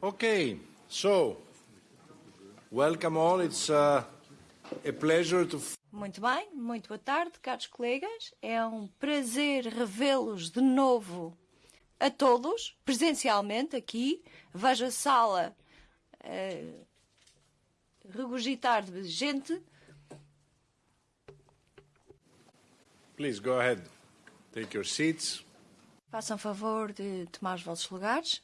Okay, so welcome all. It's uh, a pleasure to. Muito bem, muito boa tarde, caros colegas. É um prazer revê-los de novo a todos, presencialmente aqui. Vejo a sala uh, regurgitar de gente. Please go ahead. Take your seats. Façam favor de tomar os vossos lugares.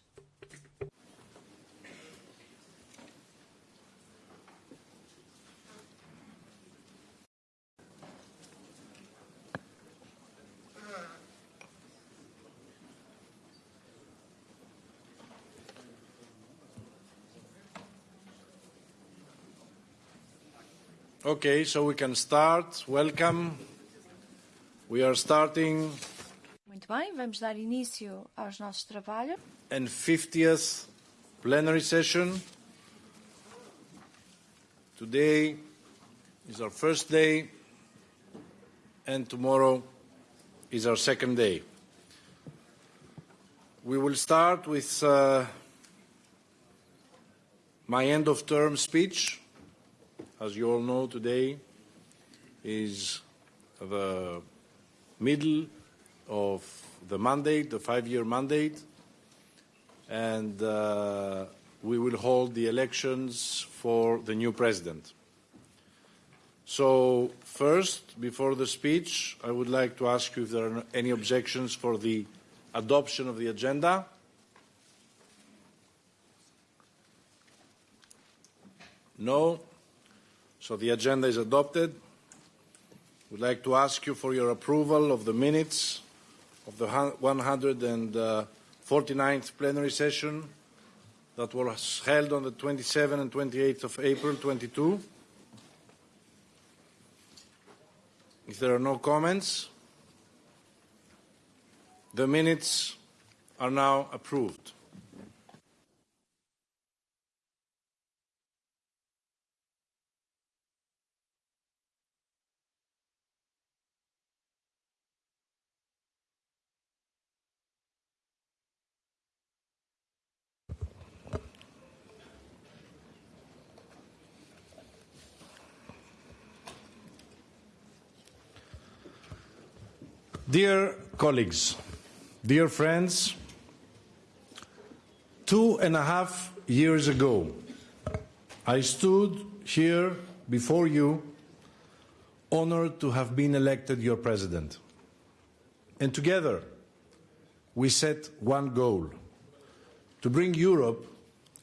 Okay, so we can start. Welcome. We are starting Muito bem, vamos dar início aos nossos trabalhos. and 50th plenary session. Today is our first day, and tomorrow is our second day. We will start with uh, my end of term speech. As you all know, today is the middle of the mandate, the five-year mandate, and uh, we will hold the elections for the new president. So first, before the speech, I would like to ask you if there are any objections for the adoption of the agenda. No. So the agenda is adopted. We'd like to ask you for your approval of the minutes of the 149th uh, plenary session that was held on the 27th and 28th of April 22. If there are no comments, the minutes are now approved. Dear colleagues, dear friends, two and a half years ago, I stood here before you, honored to have been elected your president. And together, we set one goal to bring Europe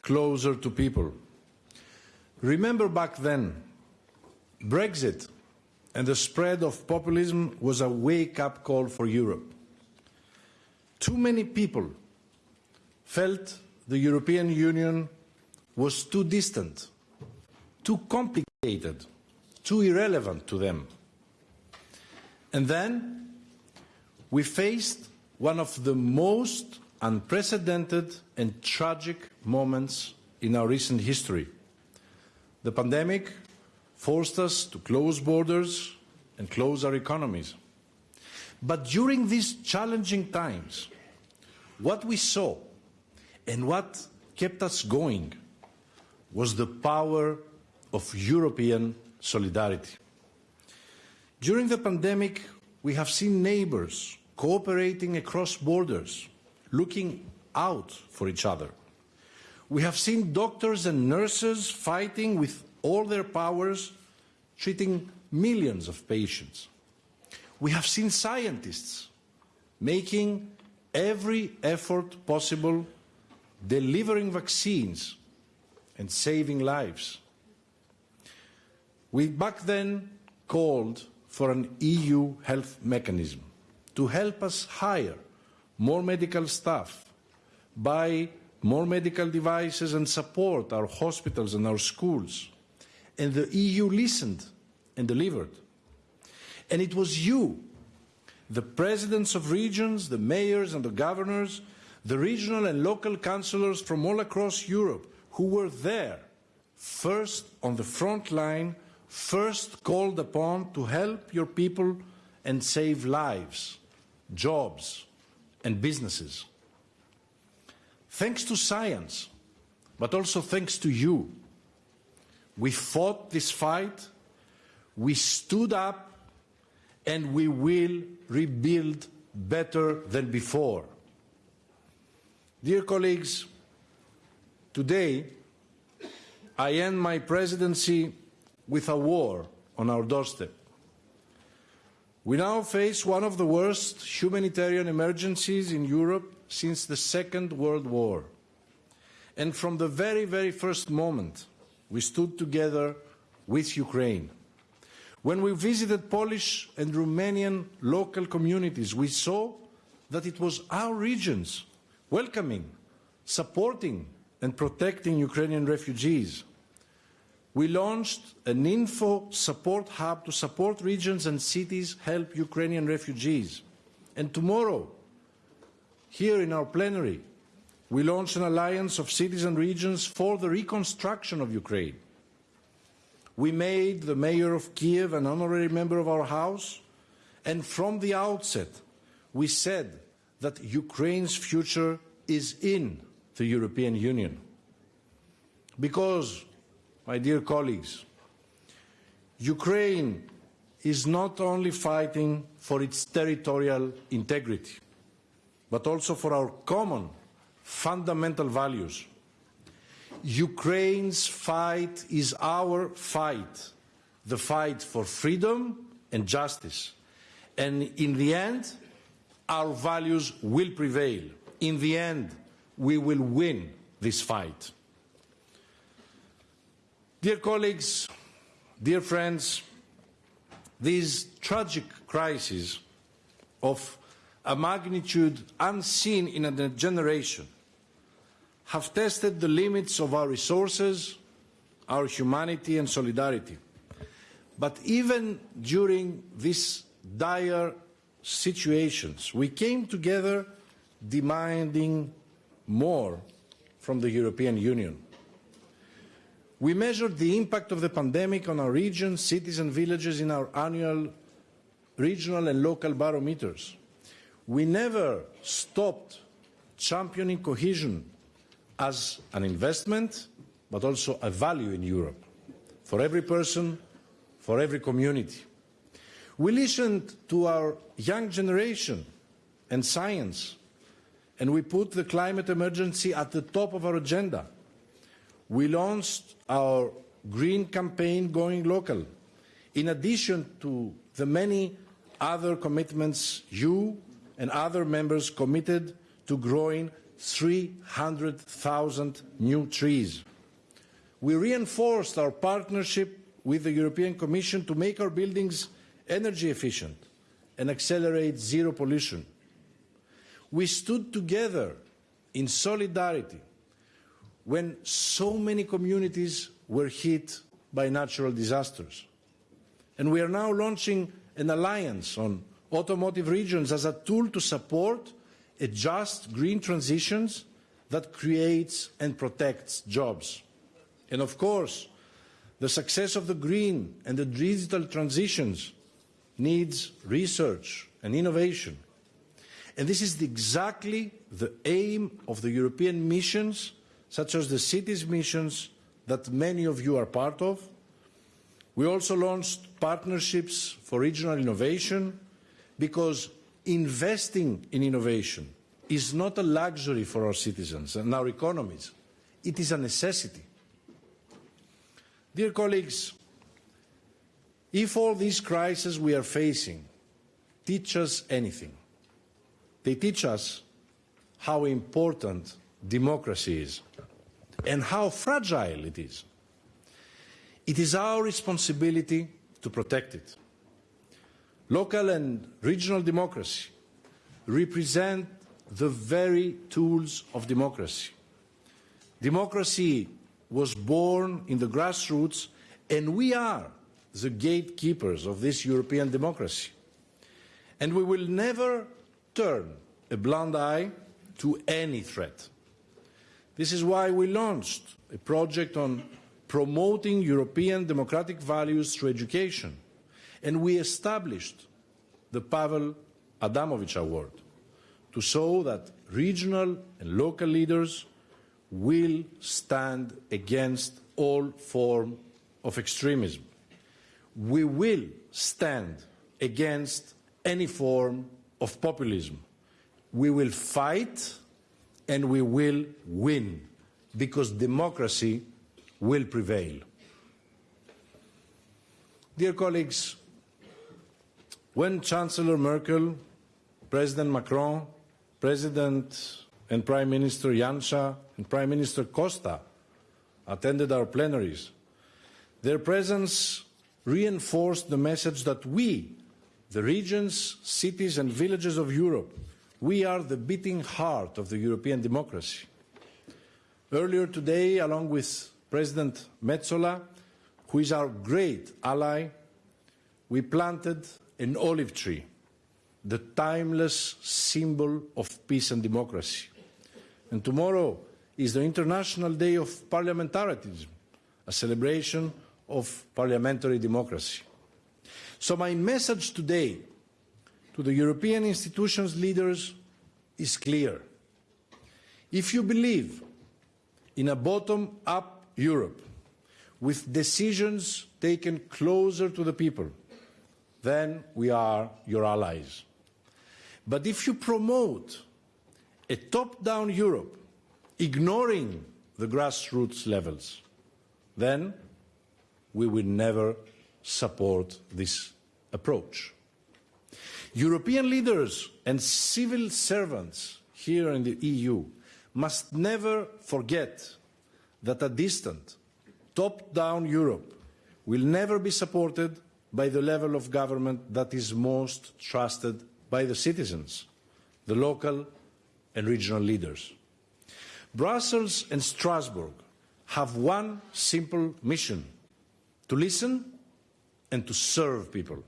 closer to people. Remember back then, Brexit and the spread of populism was a wake-up call for Europe. Too many people felt the European Union was too distant, too complicated, too irrelevant to them. And then we faced one of the most unprecedented and tragic moments in our recent history. The pandemic forced us to close borders and close our economies. But during these challenging times, what we saw and what kept us going was the power of European solidarity. During the pandemic, we have seen neighbors cooperating across borders, looking out for each other. We have seen doctors and nurses fighting with all their powers, treating millions of patients. We have seen scientists making every effort possible, delivering vaccines and saving lives. We back then called for an EU health mechanism to help us hire more medical staff, buy more medical devices and support our hospitals and our schools and the EU listened and delivered. And it was you, the presidents of regions, the mayors and the governors, the regional and local councillors from all across Europe who were there, first on the front line, first called upon to help your people and save lives, jobs and businesses. Thanks to science, but also thanks to you. We fought this fight, we stood up, and we will rebuild better than before. Dear colleagues, today I end my presidency with a war on our doorstep. We now face one of the worst humanitarian emergencies in Europe since the Second World War. And from the very, very first moment, we stood together with Ukraine. When we visited Polish and Romanian local communities, we saw that it was our regions welcoming, supporting and protecting Ukrainian refugees. We launched an info support hub to support regions and cities help Ukrainian refugees. And tomorrow, here in our plenary, we launched an alliance of cities and regions for the reconstruction of Ukraine. We made the mayor of Kiev an honorary member of our house, and from the outset, we said that Ukraine's future is in the European Union. Because, my dear colleagues, Ukraine is not only fighting for its territorial integrity, but also for our common fundamental values. Ukraine's fight is our fight, the fight for freedom and justice. And in the end, our values will prevail. In the end, we will win this fight. Dear colleagues, dear friends, this tragic crisis of a magnitude unseen in a generation have tested the limits of our resources, our humanity and solidarity. But even during these dire situations, we came together demanding more from the European Union. We measured the impact of the pandemic on our regions, cities and villages in our annual regional and local barometers. We never stopped championing cohesion as an investment, but also a value in Europe, for every person, for every community. We listened to our young generation and science, and we put the climate emergency at the top of our agenda. We launched our green campaign going local, in addition to the many other commitments you and other members committed to growing 300,000 new trees. We reinforced our partnership with the European Commission to make our buildings energy efficient and accelerate zero pollution. We stood together in solidarity when so many communities were hit by natural disasters. And we are now launching an alliance on automotive regions as a tool to support a just green transitions that creates and protects jobs. And of course, the success of the green and the digital transitions needs research and innovation. And this is exactly the aim of the European missions, such as the cities missions that many of you are part of. We also launched partnerships for regional innovation because investing in innovation is not a luxury for our citizens and our economies. It is a necessity. Dear colleagues, if all these crises we are facing teach us anything, they teach us how important democracy is and how fragile it is. It is our responsibility to protect it. Local and regional democracy represent the very tools of democracy. Democracy was born in the grassroots, and we are the gatekeepers of this European democracy. And we will never turn a blind eye to any threat. This is why we launched a project on promoting European democratic values through education and we established the Pavel Adamowicz Award to show that regional and local leaders will stand against all form of extremism. We will stand against any form of populism. We will fight and we will win because democracy will prevail. Dear colleagues, when Chancellor Merkel, President Macron, President and Prime Minister Janša and Prime Minister Costa attended our plenaries, their presence reinforced the message that we, the regions, cities and villages of Europe, we are the beating heart of the European democracy. Earlier today, along with President Metsola, who is our great ally, we planted an olive tree, the timeless symbol of peace and democracy. And tomorrow is the International Day of Parliamentarism, a celebration of parliamentary democracy. So my message today to the European institutions leaders is clear. If you believe in a bottom-up Europe with decisions taken closer to the people, then we are your allies. But if you promote a top-down Europe, ignoring the grassroots levels, then we will never support this approach. European leaders and civil servants here in the EU must never forget that a distant, top-down Europe will never be supported by the level of government that is most trusted by the citizens, the local and regional leaders. Brussels and Strasbourg have one simple mission to listen and to serve people.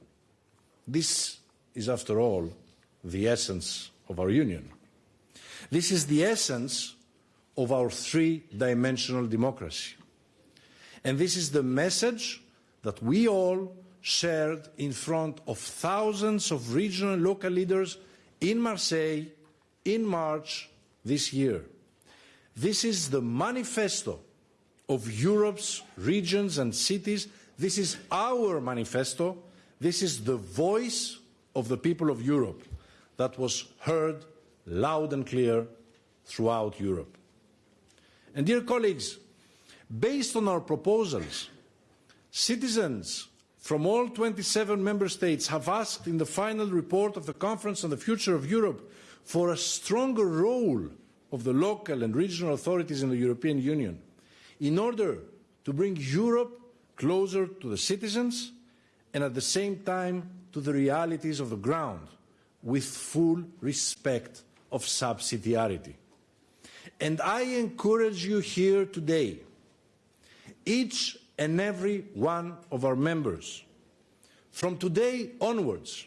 This is, after all, the essence of our union. This is the essence of our three-dimensional democracy. And this is the message that we all shared in front of thousands of regional and local leaders in Marseille in March this year. This is the manifesto of Europe's regions and cities. This is our manifesto. This is the voice of the people of Europe that was heard loud and clear throughout Europe. And dear colleagues, based on our proposals, citizens from all 27 member states have asked in the final report of the Conference on the Future of Europe for a stronger role of the local and regional authorities in the European Union in order to bring Europe closer to the citizens and at the same time to the realities of the ground with full respect of subsidiarity. And I encourage you here today, each and every one of our members, from today onwards,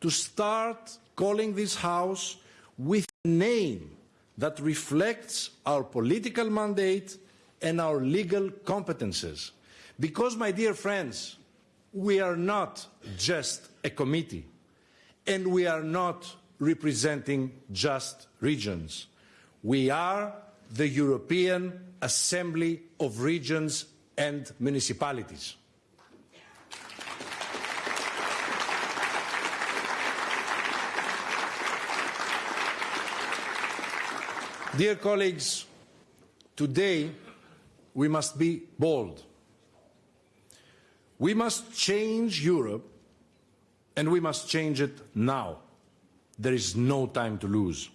to start calling this House with a name that reflects our political mandate and our legal competences. Because, my dear friends, we are not just a committee, and we are not representing just regions. We are the European Assembly of Regions and Municipalities. Dear colleagues, today we must be bold. We must change Europe and we must change it now. There is no time to lose.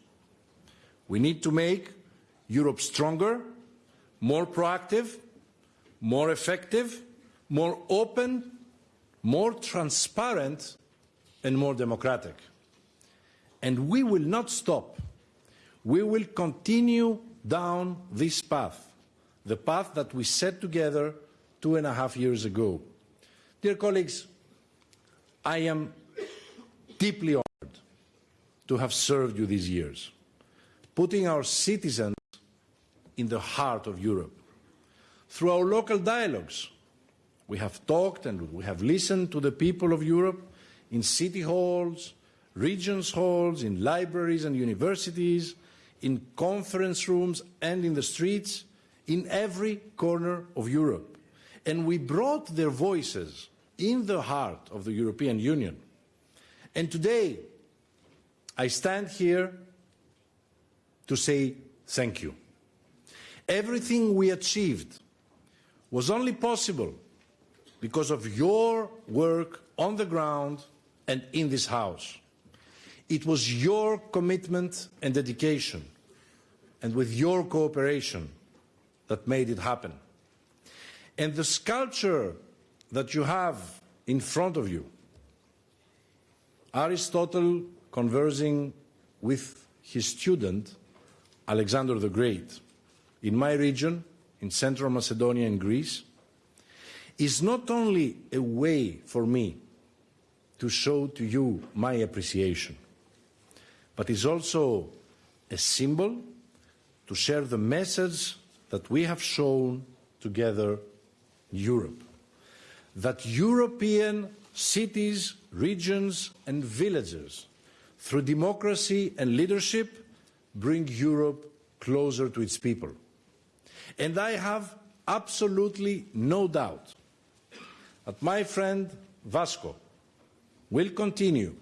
We need to make Europe stronger, more proactive, more effective, more open, more transparent and more democratic. And we will not stop. We will continue down this path, the path that we set together two and a half years ago. Dear colleagues, I am deeply honored to have served you these years, putting our citizens in the heart of Europe. Through our local dialogues, we have talked and we have listened to the people of Europe in city halls, regions halls, in libraries and universities, in conference rooms and in the streets in every corner of Europe. And we brought their voices in the heart of the European Union. And today, I stand here to say thank you. Everything we achieved was only possible because of your work on the ground and in this House. It was your commitment and dedication, and with your cooperation, that made it happen. And the sculpture that you have in front of you, Aristotle conversing with his student, Alexander the Great, in my region, in Central Macedonia and Greece, is not only a way for me to show to you my appreciation, but is also a symbol to share the message that we have shown together Europe. That European cities, regions and villages, through democracy and leadership, bring Europe closer to its people. And I have absolutely no doubt that my friend Vasco will continue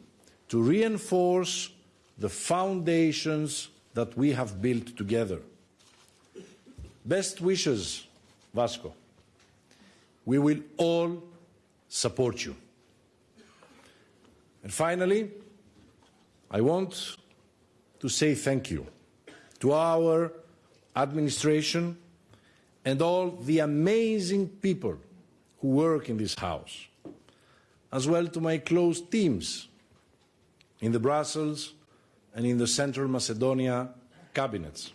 to reinforce the foundations that we have built together. Best wishes, Vasco. We will all support you. And finally, I want to say thank you to our administration and all the amazing people who work in this House, as well to my close teams in the Brussels and in the Central Macedonia cabinets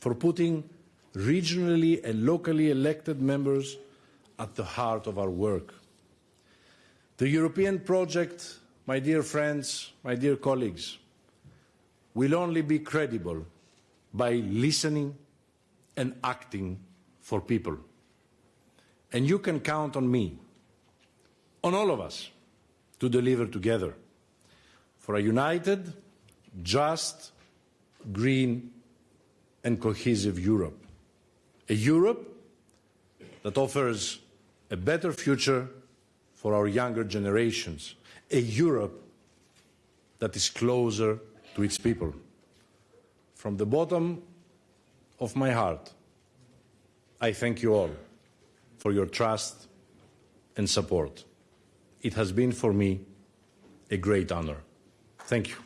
for putting regionally and locally elected members at the heart of our work. The European project, my dear friends, my dear colleagues, will only be credible by listening and acting for people. And you can count on me, on all of us, to deliver together for a united, just, green and cohesive Europe. A Europe that offers a better future for our younger generations. A Europe that is closer to its people. From the bottom of my heart, I thank you all for your trust and support. It has been for me a great honor. Thank you.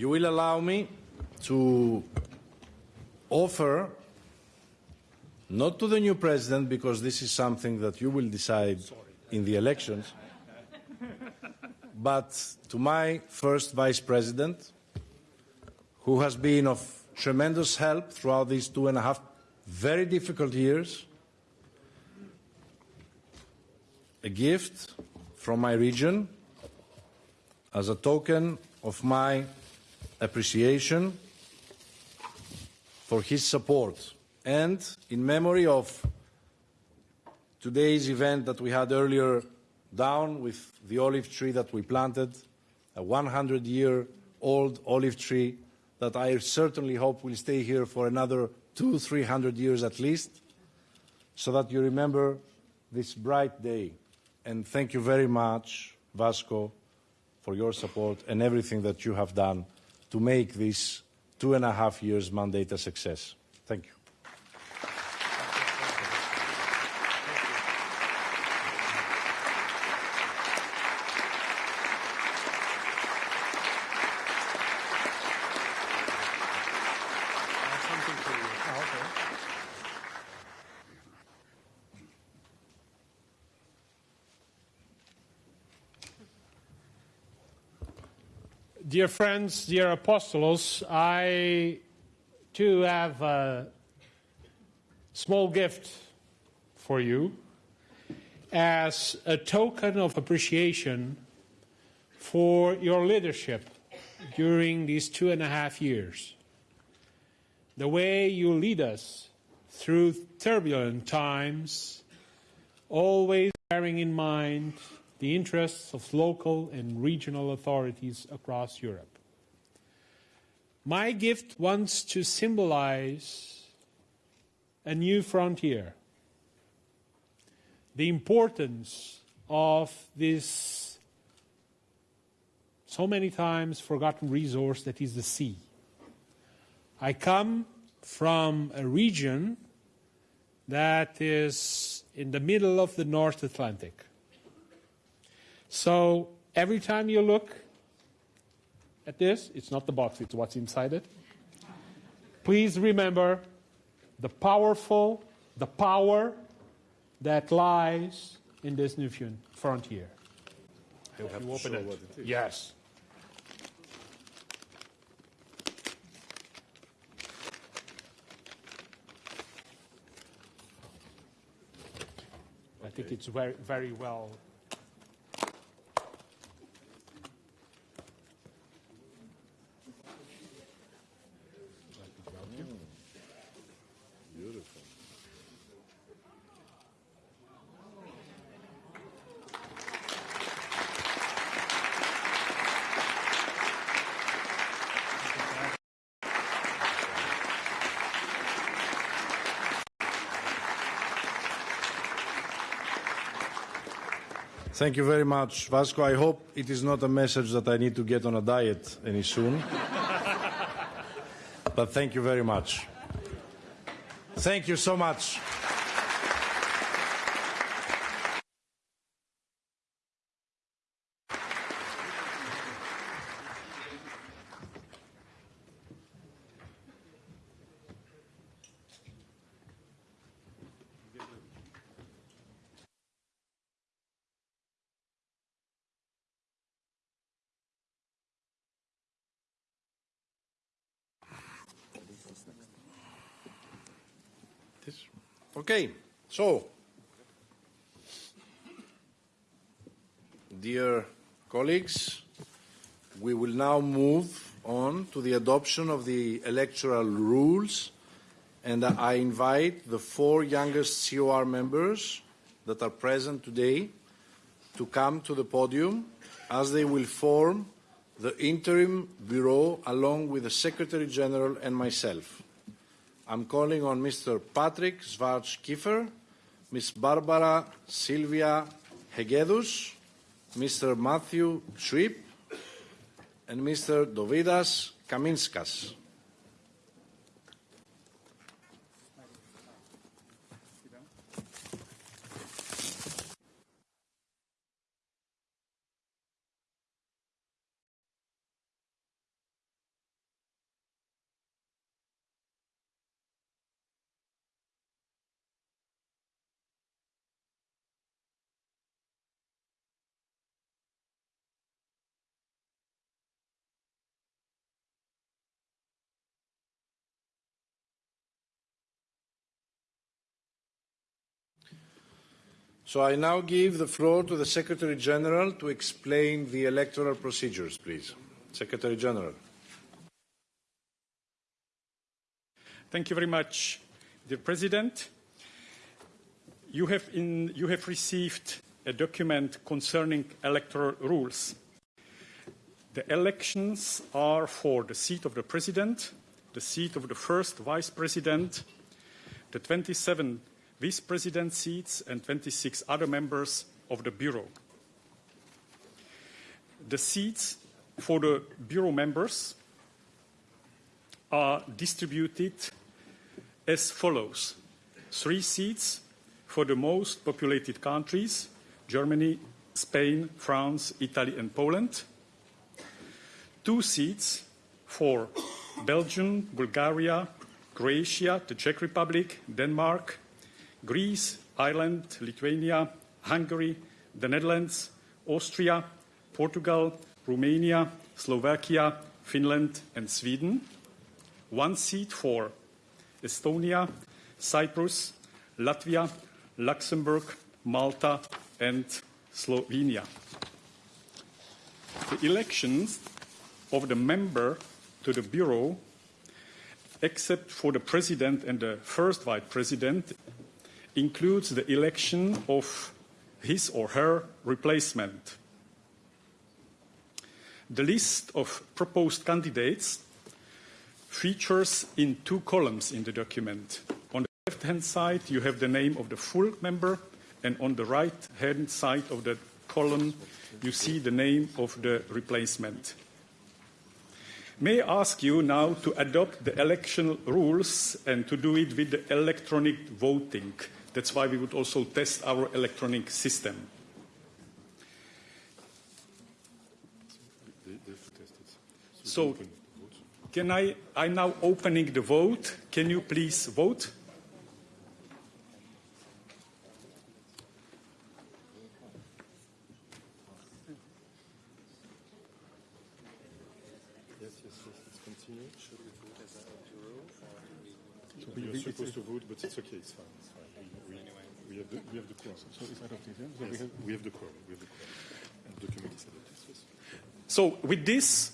You will allow me to offer, not to the new president, because this is something that you will decide in the elections, but to my first vice president, who has been of tremendous help throughout these two and a half very difficult years, a gift from my region as a token of my appreciation for his support and in memory of today's event that we had earlier down with the olive tree that we planted, a 100 year old olive tree that I certainly hope will stay here for another two, three hundred years at least, so that you remember this bright day. And thank you very much, Vasco, for your support and everything that you have done to make this two and a half years mandate a success. Thank you. Dear friends, dear apostles, I too have a small gift for you as a token of appreciation for your leadership during these two and a half years. The way you lead us through turbulent times, always bearing in mind the interests of local and regional authorities across Europe. My gift wants to symbolize a new frontier, the importance of this so many times forgotten resource that is the sea. I come from a region that is in the middle of the North Atlantic. So every time you look at this, it's not the box, it's what's inside it. Please remember the powerful, the power that lies in this new frontier. I hope you open it. Yes. I think it's very, very well Thank you very much, Vasco. I hope it is not a message that I need to get on a diet any soon. but thank you very much. Thank you so much. Okay, so, dear colleagues, we will now move on to the adoption of the electoral rules, and I invite the four youngest COR members that are present today to come to the podium as they will form the interim bureau along with the Secretary General and myself. I'm calling on Mr. Patrick Svarts Kiefer, Ms. Barbara Silvia Hegedus, Mr. Matthew Schwip, and Mr. Dovydas Kaminskas. So I now give the floor to the Secretary General to explain the electoral procedures, please. Secretary General. Thank you very much, dear President. You have, in, you have received a document concerning electoral rules. The elections are for the seat of the President, the seat of the first Vice President, the 27 Vice President seats, and 26 other members of the Bureau. The seats for the Bureau members are distributed as follows three seats for the most populated countries Germany, Spain, France, Italy, and Poland, two seats for Belgium, Bulgaria, Croatia, the Czech Republic, Denmark, Greece, Ireland, Lithuania, Hungary, the Netherlands, Austria, Portugal, Romania, Slovakia, Finland, and Sweden. One seat for Estonia, Cyprus, Latvia, Luxembourg, Malta, and Slovenia. The elections of the member to the Bureau, except for the President and the first Vice President, includes the election of his or her replacement. The list of proposed candidates features in two columns in the document. On the left-hand side, you have the name of the full member, and on the right-hand side of the column, you see the name of the replacement. May I ask you now to adopt the election rules and to do it with the electronic voting. That's why we would also test our electronic system. So, can I, I'm now opening the vote. Can you please vote? Yes, yes, yes. Continue. Should we are supposed to vote, but it's okay, it's fine. It's fine. We, we, we, have the, we have the quorum. So it's adopted, yeah? So we, have, we have the quorum. We have the quorum. And the document is adopted. Yes. So, with this,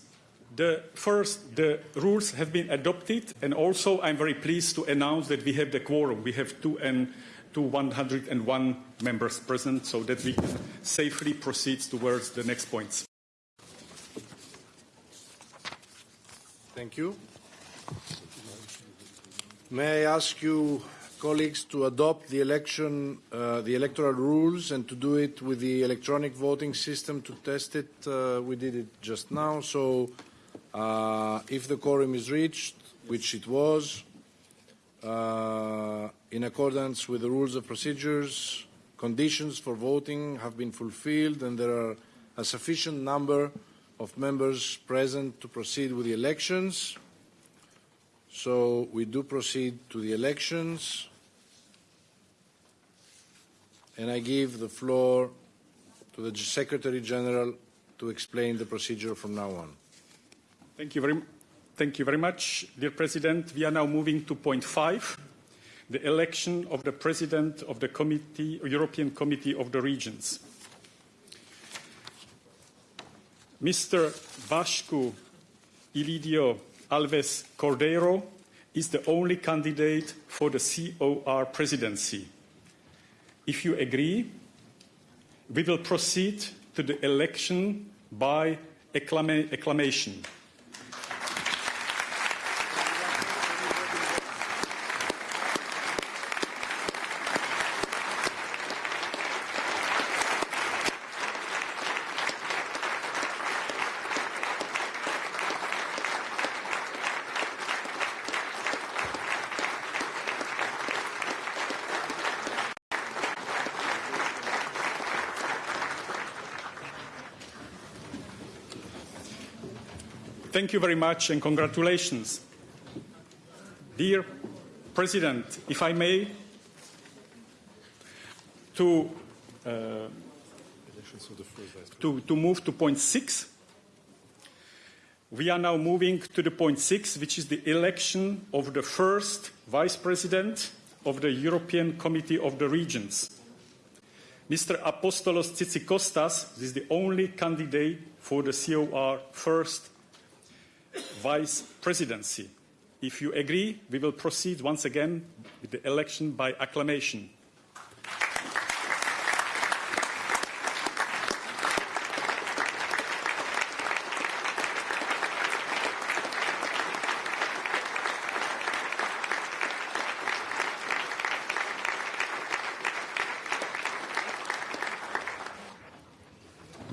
the first, the rules have been adopted, and also I'm very pleased to announce that we have the quorum. We have two and to 101 members present, so that we can safely proceed towards the next points. Thank you. May I ask you, colleagues, to adopt the election, uh, the electoral rules, and to do it with the electronic voting system to test it? Uh, we did it just now, so uh, if the quorum is reached, which it was, uh, in accordance with the rules of procedures, conditions for voting have been fulfilled, and there are a sufficient number of members present to proceed with the elections. So we do proceed to the elections. And I give the floor to the Secretary General to explain the procedure from now on. Thank you very, thank you very much, dear President. We are now moving to point five, the election of the President of the Committee, European Committee of the Regions. Mr. Vasco Ilidio Alves Cordeiro is the only candidate for the COR presidency. If you agree, we will proceed to the election by acclama acclamation. You very much and congratulations. Dear President, if I may, to, uh, to, to move to point six, we are now moving to the point six, which is the election of the first Vice President of the European Committee of the Regions. Mr. Apostolos Tzitzikostas is the only candidate for the COR first vice presidency. If you agree, we will proceed once again with the election by acclamation.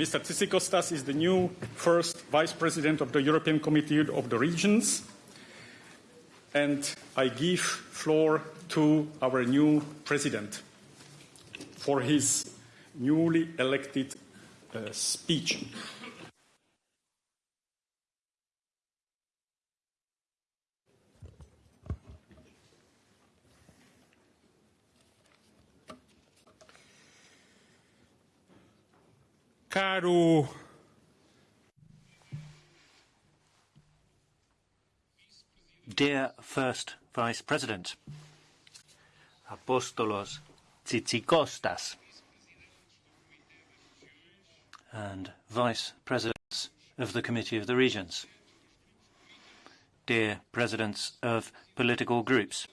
Mr. Tsikostas is the new first vice president of the European Committee of the Regions. And I give floor to our new president for his newly elected uh, speech. caro Dear First Vice President, Apostolos Tzitzikostas, and Vice Presidents of the Committee of the Regions, dear Presidents of political groups,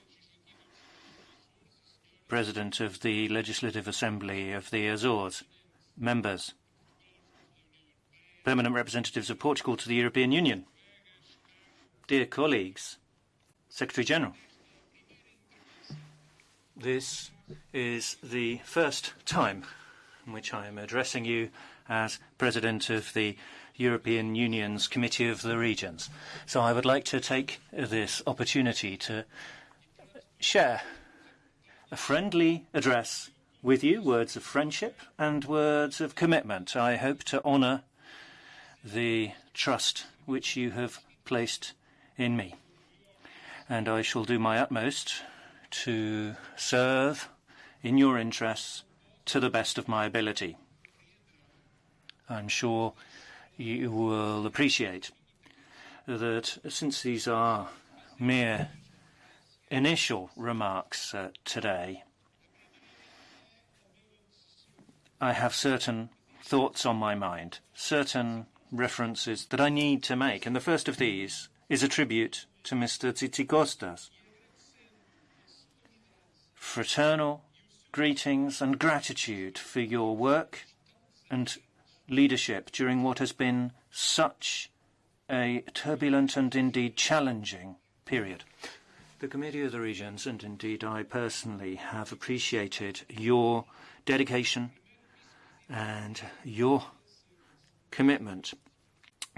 President of the Legislative Assembly of the Azores, members, permanent representatives of Portugal to the European Union, dear colleagues, Secretary General. This is the first time in which I am addressing you as President of the European Union's Committee of the Regions. So I would like to take this opportunity to share a friendly address with you, words of friendship and words of commitment. I hope to honour the trust which you have placed in me and I shall do my utmost to serve in your interests to the best of my ability. I'm sure you will appreciate that since these are mere initial remarks uh, today, I have certain thoughts on my mind, certain references that I need to make, and the first of these is a tribute to Mr. Tzitzikostas. Fraternal greetings and gratitude for your work and leadership during what has been such a turbulent and indeed challenging period. The Committee of the Regions, and indeed I personally, have appreciated your dedication and your commitment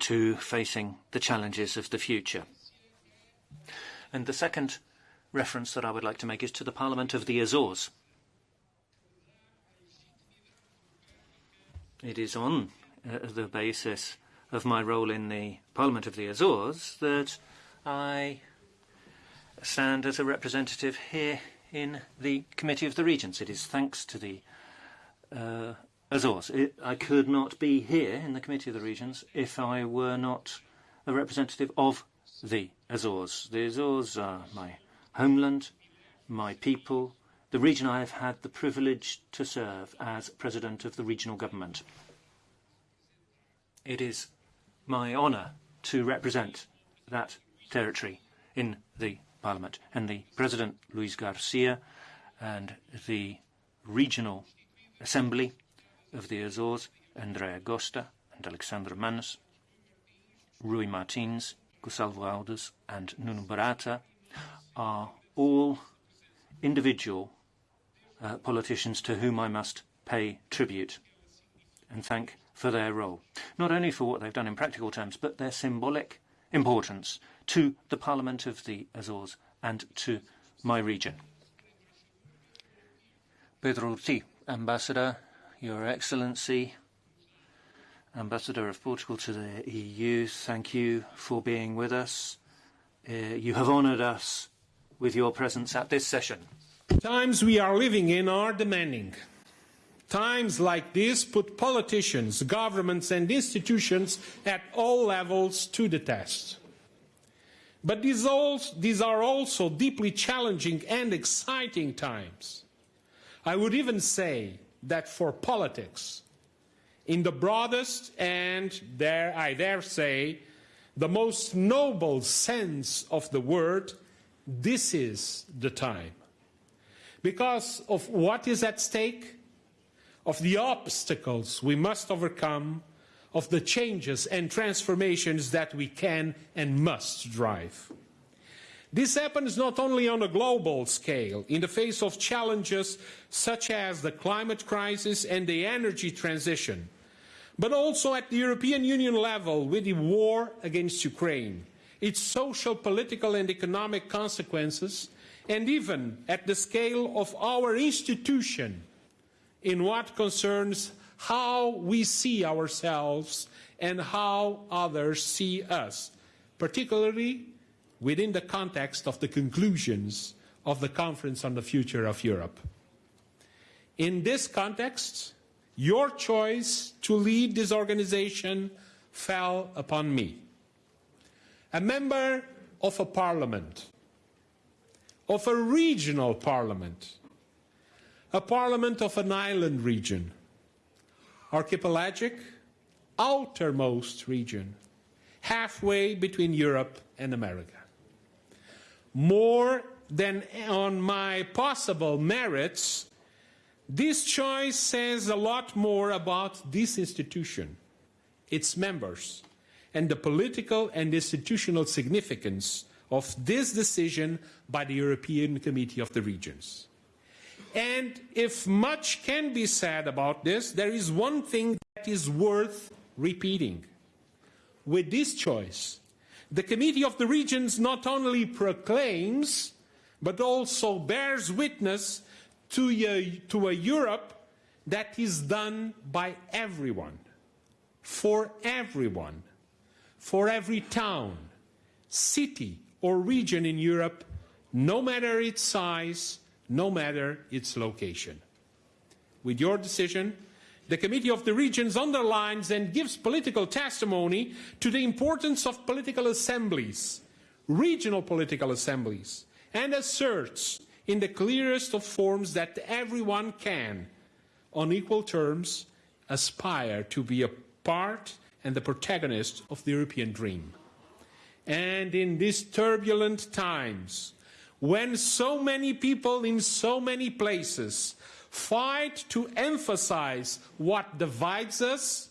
to facing the challenges of the future. And the second reference that I would like to make is to the Parliament of the Azores. It is on uh, the basis of my role in the Parliament of the Azores that I stand as a representative here in the Committee of the Regions. It is thanks to the uh, Azores. It, I could not be here in the Committee of the Regions if I were not a representative of the Azores. The Azores are my homeland, my people, the region I have had the privilege to serve as President of the Regional Government. It is my honour to represent that territory in the Parliament. And the President, Luis Garcia, and the Regional Assembly of the Azores, Andrea Gosta and Alexandra Manos, Rui Martins, Gonçalves Alves and Nuno Barata are all individual uh, politicians to whom I must pay tribute and thank for their role, not only for what they've done in practical terms, but their symbolic importance to the Parliament of the Azores and to my region. Pedro T, Ambassador, Your Excellency, Ambassador of Portugal to the EU, thank you for being with us. Uh, you have honoured us with your presence at this session. Times we are living in are demanding. Times like this put politicians, governments and institutions at all levels to the test. But these, these are also deeply challenging and exciting times. I would even say that for politics, in the broadest and, dare, I dare say, the most noble sense of the word, this is the time. Because of what is at stake, of the obstacles we must overcome, of the changes and transformations that we can and must drive. This happens not only on a global scale, in the face of challenges such as the climate crisis and the energy transition, but also at the European Union level with the war against Ukraine, its social, political and economic consequences, and even at the scale of our institution in what concerns how we see ourselves and how others see us, particularly within the context of the conclusions of the Conference on the Future of Europe. In this context, your choice to lead this organization fell upon me. A member of a parliament, of a regional parliament, a parliament of an island region, archipelagic, outermost region, halfway between Europe and America. More than on my possible merits, this choice says a lot more about this institution, its members, and the political and institutional significance of this decision by the European Committee of the Regions. And if much can be said about this, there is one thing that is worth repeating. With this choice, the Committee of the Regions not only proclaims, but also bears witness to a, to a Europe that is done by everyone, for everyone, for every town, city, or region in Europe, no matter its size, no matter its location. With your decision, the Committee of the Regions underlines and gives political testimony to the importance of political assemblies, regional political assemblies, and asserts in the clearest of forms that everyone can, on equal terms, aspire to be a part and the protagonist of the European dream. And in these turbulent times, when so many people in so many places fight to emphasize what divides us,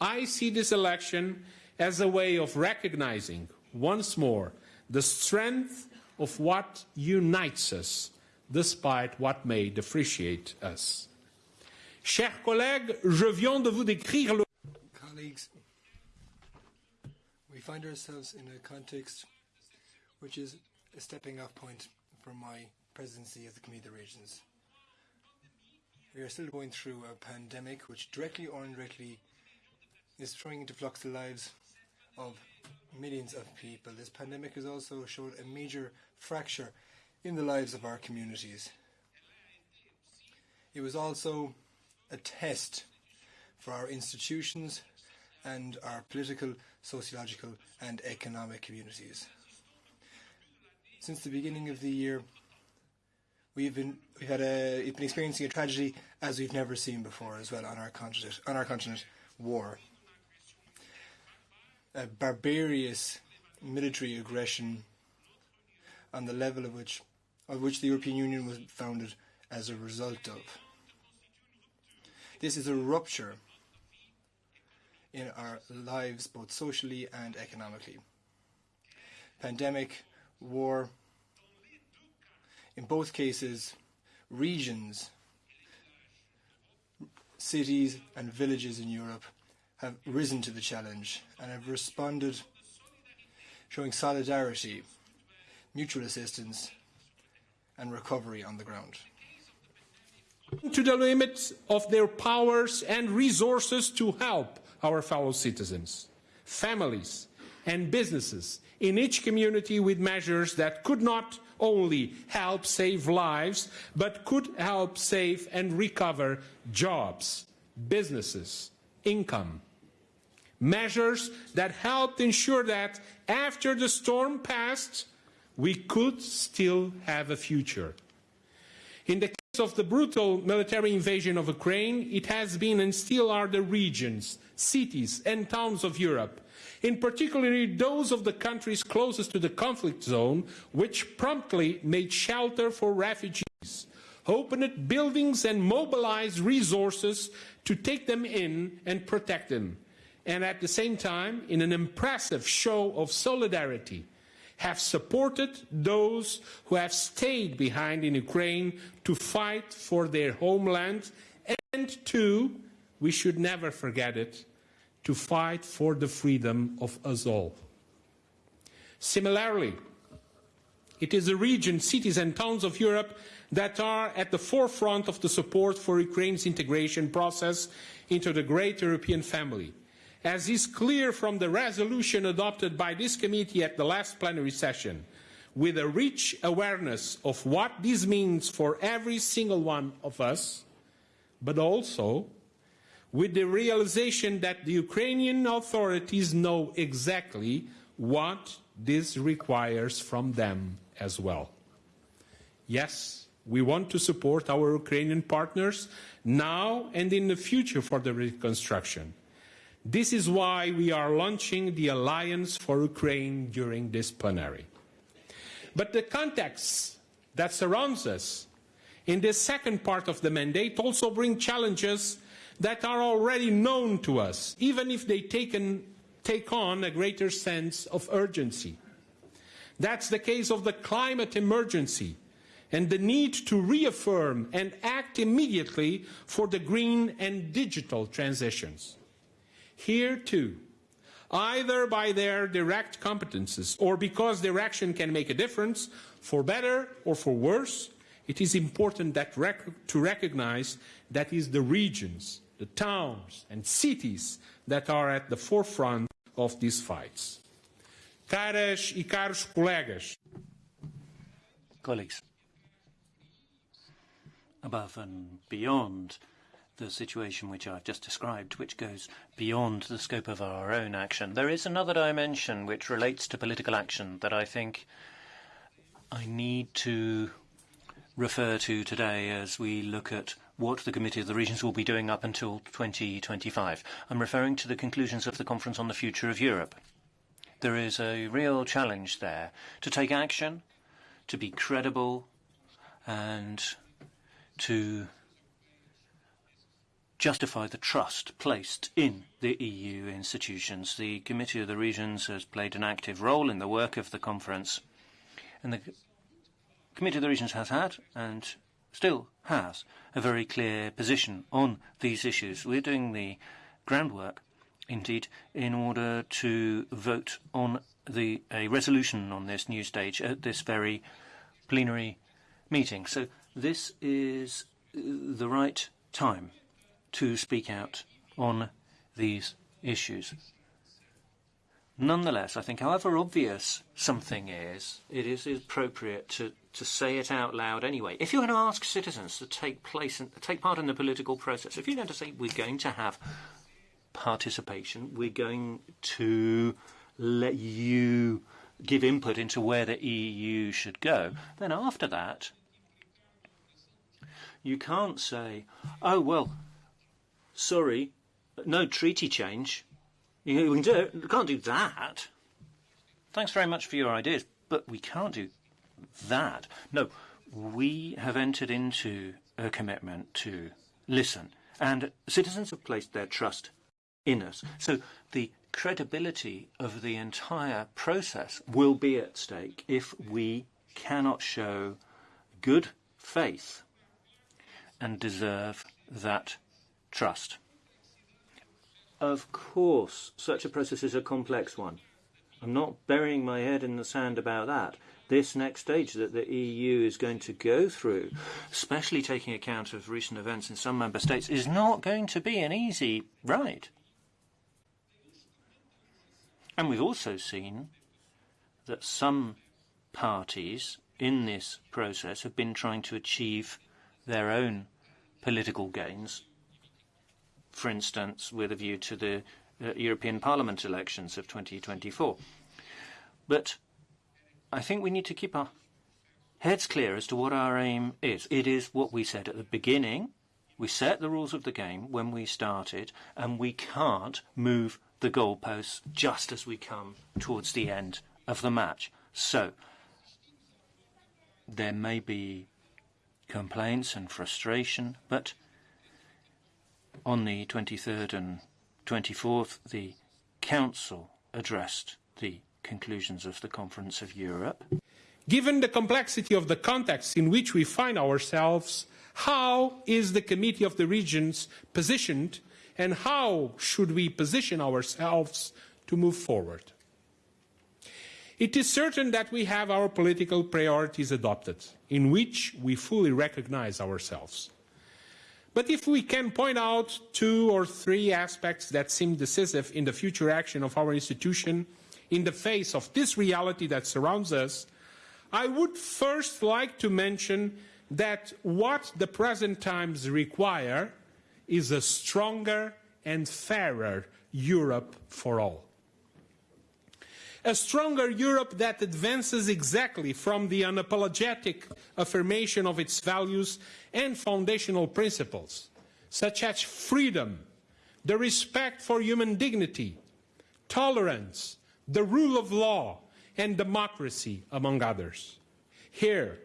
I see this election as a way of recognizing once more the strength of what unites us, despite what may differentiate us. Chers collègues, je viens de vous décrire le Colleagues, we find ourselves in a context which is a stepping off point for my presidency of the Committee of the Regions. We are still going through a pandemic which directly or indirectly is throwing into flux the lives of millions of people. This pandemic has also showed a major fracture in the lives of our communities. It was also a test for our institutions and our political, sociological and economic communities. Since the beginning of the year, we've been we've had a we've been experiencing a tragedy as we've never seen before as well on our continent on our continent war. A barbarous military aggression on the level of which of which the European Union was founded as a result of. This is a rupture in our lives both socially and economically. Pandemic, war, in both cases, regions, cities and villages in Europe have risen to the challenge and have responded showing solidarity, mutual assistance and recovery on the ground. to the limits of their powers and resources to help our fellow citizens, families, and businesses in each community with measures that could not only help save lives, but could help save and recover jobs, businesses, income. Measures that helped ensure that after the storm passed, we could still have a future. In the case of the brutal military invasion of Ukraine, it has been and still are the regions, cities and towns of Europe, in particular those of the countries closest to the conflict zone, which promptly made shelter for refugees, opened buildings and mobilized resources to take them in and protect them, and at the same time, in an impressive show of solidarity, have supported those who have stayed behind in Ukraine to fight for their homeland. And to, we should never forget it, to fight for the freedom of us all. Similarly, it is the region, cities and towns of Europe that are at the forefront of the support for Ukraine's integration process into the great European family. As is clear from the resolution adopted by this committee at the last plenary session, with a rich awareness of what this means for every single one of us, but also with the realization that the Ukrainian authorities know exactly what this requires from them as well. Yes, we want to support our Ukrainian partners now and in the future for the reconstruction. This is why we are launching the Alliance for Ukraine during this plenary. But the context that surrounds us in this second part of the mandate also bring challenges that are already known to us, even if they take on a greater sense of urgency. That's the case of the climate emergency and the need to reaffirm and act immediately for the green and digital transitions. Here too, either by their direct competences or because their action can make a difference, for better or for worse, it is important rec to recognize that is the regions, the towns and cities that are at the forefront of these fights. Caras e caros colegas. Colleagues, above and beyond the situation which I've just described, which goes beyond the scope of our own action, there is another dimension which relates to political action that I think I need to refer to today as we look at what the Committee of the Regions will be doing up until 2025. I'm referring to the conclusions of the Conference on the Future of Europe. There is a real challenge there to take action, to be credible, and to justify the trust placed in the EU institutions. The Committee of the Regions has played an active role in the work of the conference, and the Committee of the Regions has had and still has a very clear position on these issues. We're doing the groundwork, indeed, in order to vote on the, a resolution on this new stage at this very plenary meeting. So this is uh, the right time to speak out on these issues. Nonetheless, I think however obvious something is, it is appropriate to, to say it out loud anyway. If you're going to ask citizens to take place and take part in the political process, if you're going to say we're going to have participation, we're going to let you give input into where the EU should go, then after that, you can't say, oh, well, sorry, no treaty change. You can do can't do that. Thanks very much for your ideas, but we can't do that. No, we have entered into a commitment to listen, and citizens have placed their trust in us. So the credibility of the entire process will be at stake if we cannot show good faith and deserve that trust. Of course, such a process is a complex one. I'm not burying my head in the sand about that. This next stage that the EU is going to go through, especially taking account of recent events in some member states, is not going to be an easy ride. And we've also seen that some parties in this process have been trying to achieve their own political gains for instance, with a view to the uh, European Parliament elections of 2024. But I think we need to keep our heads clear as to what our aim is. It is what we said at the beginning. We set the rules of the game when we started, and we can't move the goalposts just as we come towards the end of the match. So, there may be complaints and frustration, but on the 23rd and 24th, the Council addressed the conclusions of the Conference of Europe. Given the complexity of the context in which we find ourselves, how is the Committee of the Regions positioned and how should we position ourselves to move forward? It is certain that we have our political priorities adopted, in which we fully recognize ourselves. But if we can point out two or three aspects that seem decisive in the future action of our institution in the face of this reality that surrounds us, I would first like to mention that what the present times require is a stronger and fairer Europe for all. A stronger Europe that advances exactly from the unapologetic affirmation of its values and foundational principles, such as freedom, the respect for human dignity, tolerance, the rule of law, and democracy, among others. Here,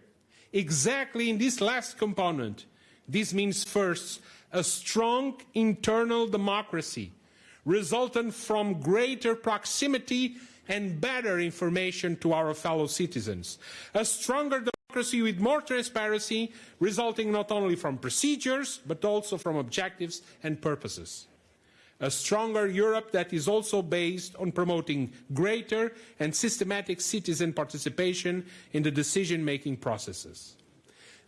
exactly in this last component, this means first a strong internal democracy resultant from greater proximity and better information to our fellow citizens. A stronger democracy with more transparency resulting not only from procedures but also from objectives and purposes a stronger Europe that is also based on promoting greater and systematic citizen participation in the decision-making processes.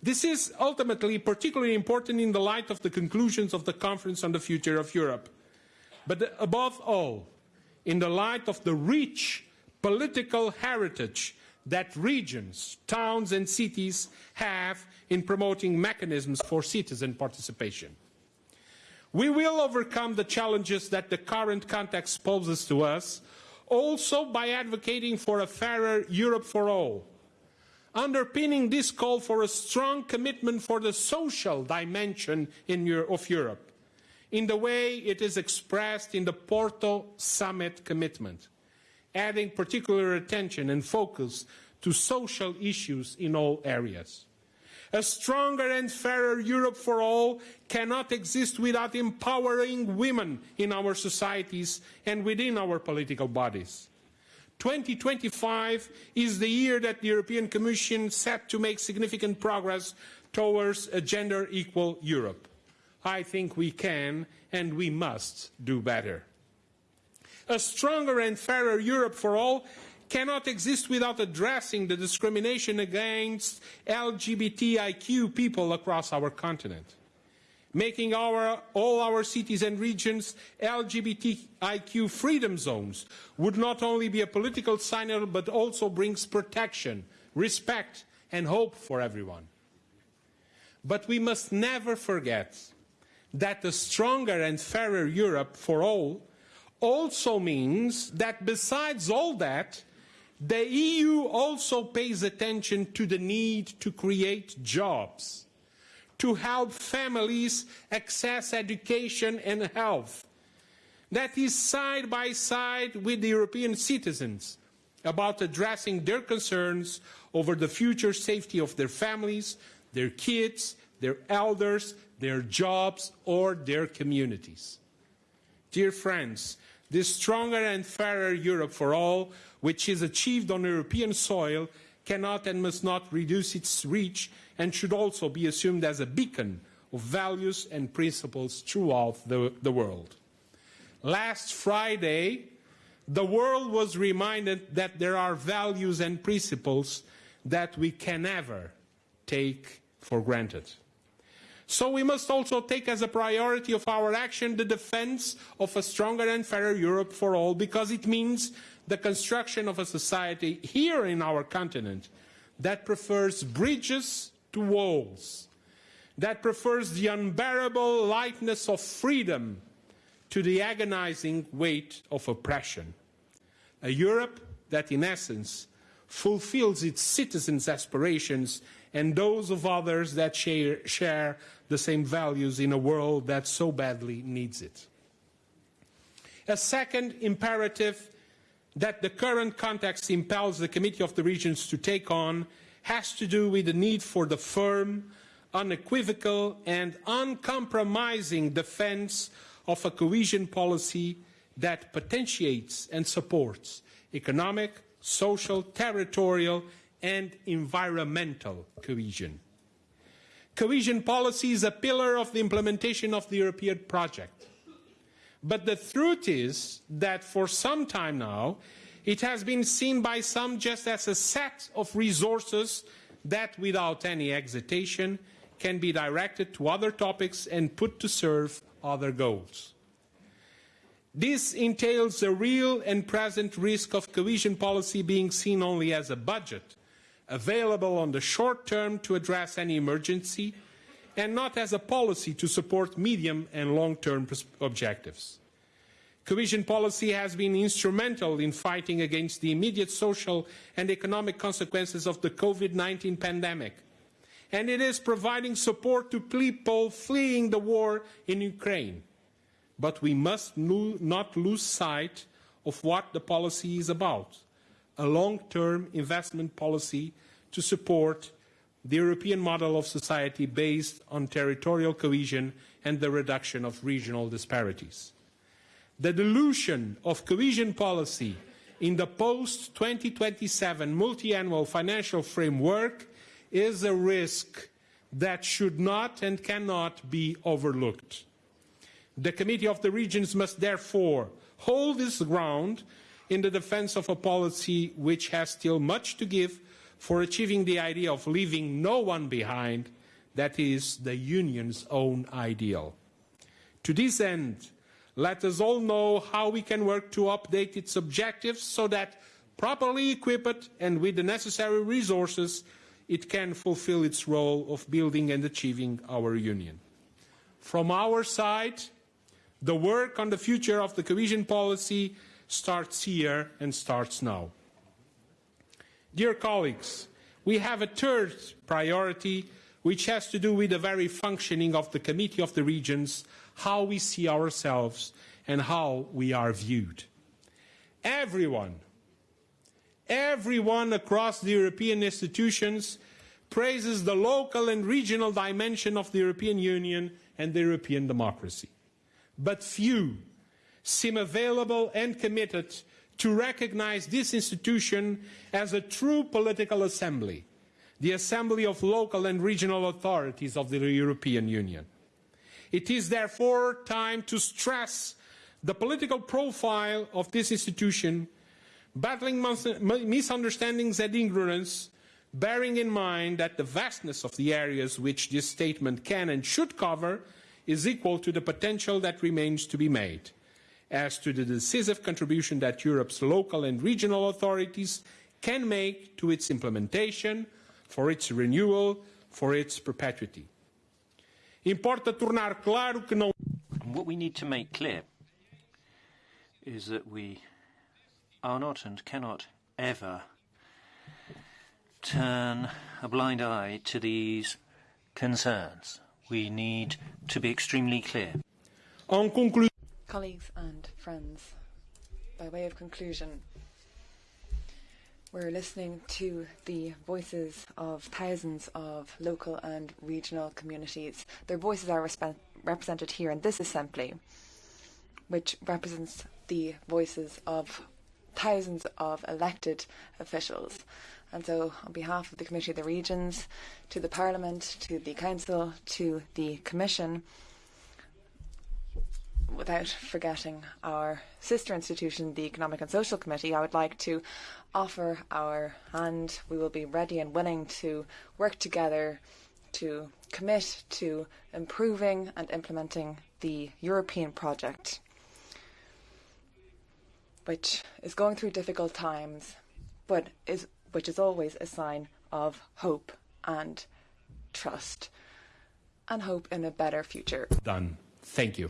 This is ultimately particularly important in the light of the conclusions of the Conference on the Future of Europe. But above all, in the light of the rich political heritage that regions, towns and cities have in promoting mechanisms for citizen participation. We will overcome the challenges that the current context poses to us, also by advocating for a fairer Europe for all. Underpinning this call for a strong commitment for the social dimension of Europe, in the way it is expressed in the Porto Summit commitment, adding particular attention and focus to social issues in all areas. A stronger and fairer Europe for all cannot exist without empowering women in our societies and within our political bodies. 2025 is the year that the European Commission set to make significant progress towards a gender equal Europe. I think we can and we must do better. A stronger and fairer Europe for all cannot exist without addressing the discrimination against LGBTIQ people across our continent. Making our, all our cities and regions LGBTIQ freedom zones would not only be a political signal but also brings protection, respect and hope for everyone. But we must never forget that a stronger and fairer Europe for all also means that besides all that, the EU also pays attention to the need to create jobs, to help families access education and health. That is side by side with the European citizens about addressing their concerns over the future safety of their families, their kids, their elders, their jobs, or their communities. Dear friends, this stronger and fairer Europe for all which is achieved on European soil cannot and must not reduce its reach and should also be assumed as a beacon of values and principles throughout the, the world. Last Friday, the world was reminded that there are values and principles that we can never take for granted. So we must also take as a priority of our action the defense of a stronger and fairer Europe for all because it means the construction of a society here in our continent that prefers bridges to walls, that prefers the unbearable lightness of freedom to the agonizing weight of oppression. A Europe that, in essence, fulfills its citizens' aspirations and those of others that share, share the same values in a world that so badly needs it. A second imperative that the current context impels the Committee of the Regions to take on has to do with the need for the firm, unequivocal and uncompromising defence of a cohesion policy that potentiates and supports economic, social, territorial and environmental cohesion. Cohesion policy is a pillar of the implementation of the European project. But the truth is that for some time now, it has been seen by some just as a set of resources that, without any hesitation, can be directed to other topics and put to serve other goals. This entails a real and present risk of cohesion policy being seen only as a budget, available on the short term to address any emergency, and not as a policy to support medium and long-term objectives. Cohesion policy has been instrumental in fighting against the immediate social and economic consequences of the COVID-19 pandemic. And it is providing support to people fleeing the war in Ukraine. But we must not lose sight of what the policy is about, a long-term investment policy to support the European model of society based on territorial cohesion and the reduction of regional disparities. The dilution of cohesion policy in the post-2027 multi-annual financial framework is a risk that should not and cannot be overlooked. The Committee of the Regions must therefore hold its ground in the defense of a policy which has still much to give for achieving the idea of leaving no one behind, that is, the Union's own ideal. To this end, let us all know how we can work to update its objectives so that, properly equipped and with the necessary resources, it can fulfill its role of building and achieving our Union. From our side, the work on the future of the cohesion policy starts here and starts now. Dear colleagues, we have a third priority which has to do with the very functioning of the Committee of the Regions, how we see ourselves and how we are viewed. Everyone, everyone across the European institutions praises the local and regional dimension of the European Union and the European democracy. But few seem available and committed to recognize this institution as a true political assembly, the assembly of local and regional authorities of the European Union. It is therefore time to stress the political profile of this institution, battling misunderstandings and ignorance, bearing in mind that the vastness of the areas which this statement can and should cover is equal to the potential that remains to be made as to the decisive contribution that Europe's local and regional authorities can make to its implementation, for its renewal, for its perpetuity. Importa tornar claro que não What we need to make clear is that we are not and cannot ever turn a blind eye to these concerns. We need to be extremely clear. En conclusion, Colleagues and friends, by way of conclusion, we're listening to the voices of thousands of local and regional communities. Their voices are represented here in this assembly, which represents the voices of thousands of elected officials. And so, on behalf of the Committee of the Regions, to the Parliament, to the Council, to the Commission, without forgetting our sister institution, the Economic and Social Committee, I would like to offer our hand. We will be ready and willing to work together to commit to improving and implementing the European project, which is going through difficult times, but is which is always a sign of hope and trust and hope in a better future. Done. Thank you.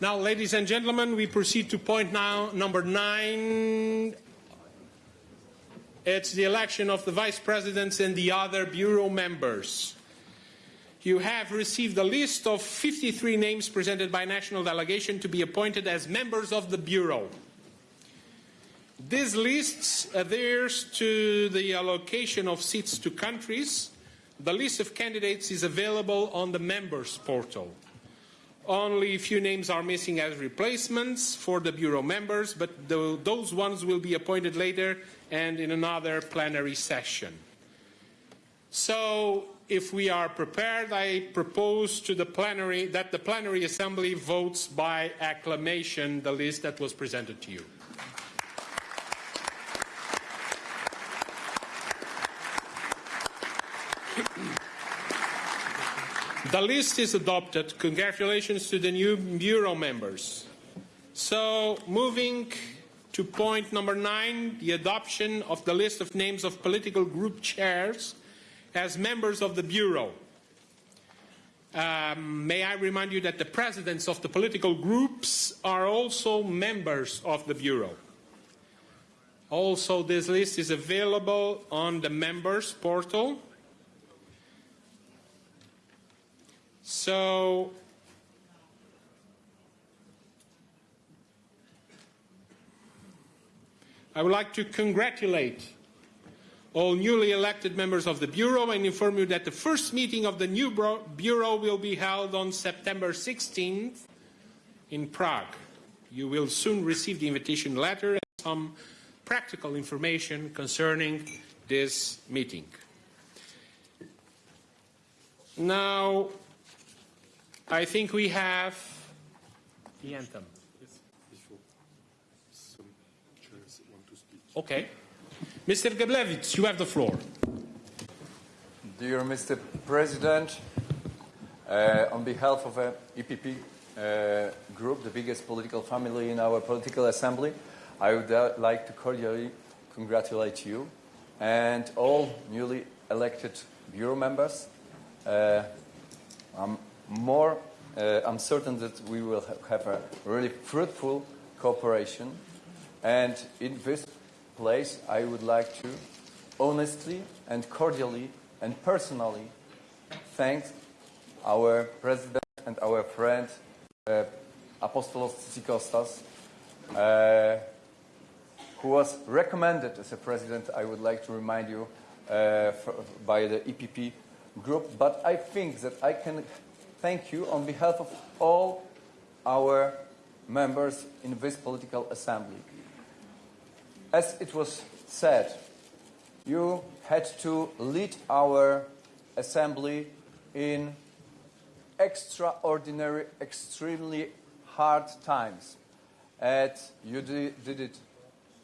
Now, ladies and gentlemen, we proceed to point now number nine. It's the election of the vice presidents and the other bureau members. You have received a list of 53 names presented by national delegation to be appointed as members of the bureau. This list adheres to the allocation of seats to countries. The list of candidates is available on the members portal. Only a few names are missing as replacements for the Bureau members, but the, those ones will be appointed later and in another plenary session. So, if we are prepared, I propose to the plenary that the plenary assembly votes by acclamation the list that was presented to you. The list is adopted. Congratulations to the new Bureau members. So, moving to point number nine, the adoption of the list of names of political group chairs as members of the Bureau. Um, may I remind you that the presidents of the political groups are also members of the Bureau. Also, this list is available on the members portal. So, I would like to congratulate all newly elected members of the Bureau and inform you that the first meeting of the new Bureau will be held on September 16th in Prague. You will soon receive the invitation letter and some practical information concerning this meeting. Now, I think we have the anthem. Okay. Mr. Geblewicz, you have the floor. Dear Mr. President, uh, on behalf of the EPP uh, group, the biggest political family in our political assembly, I would uh, like to cordially congratulate you and all newly elected bureau members. Uh, I'm more, uh, I'm certain that we will have a really fruitful cooperation. And in this place, I would like to honestly and cordially and personally thank our president and our friend uh, Apostolos Tzitzikostas, uh, who was recommended as a president, I would like to remind you, uh, for, by the EPP group. But I think that I can thank you on behalf of all our members in this political assembly as it was said, you had to lead our assembly in extraordinary, extremely hard times. And you did it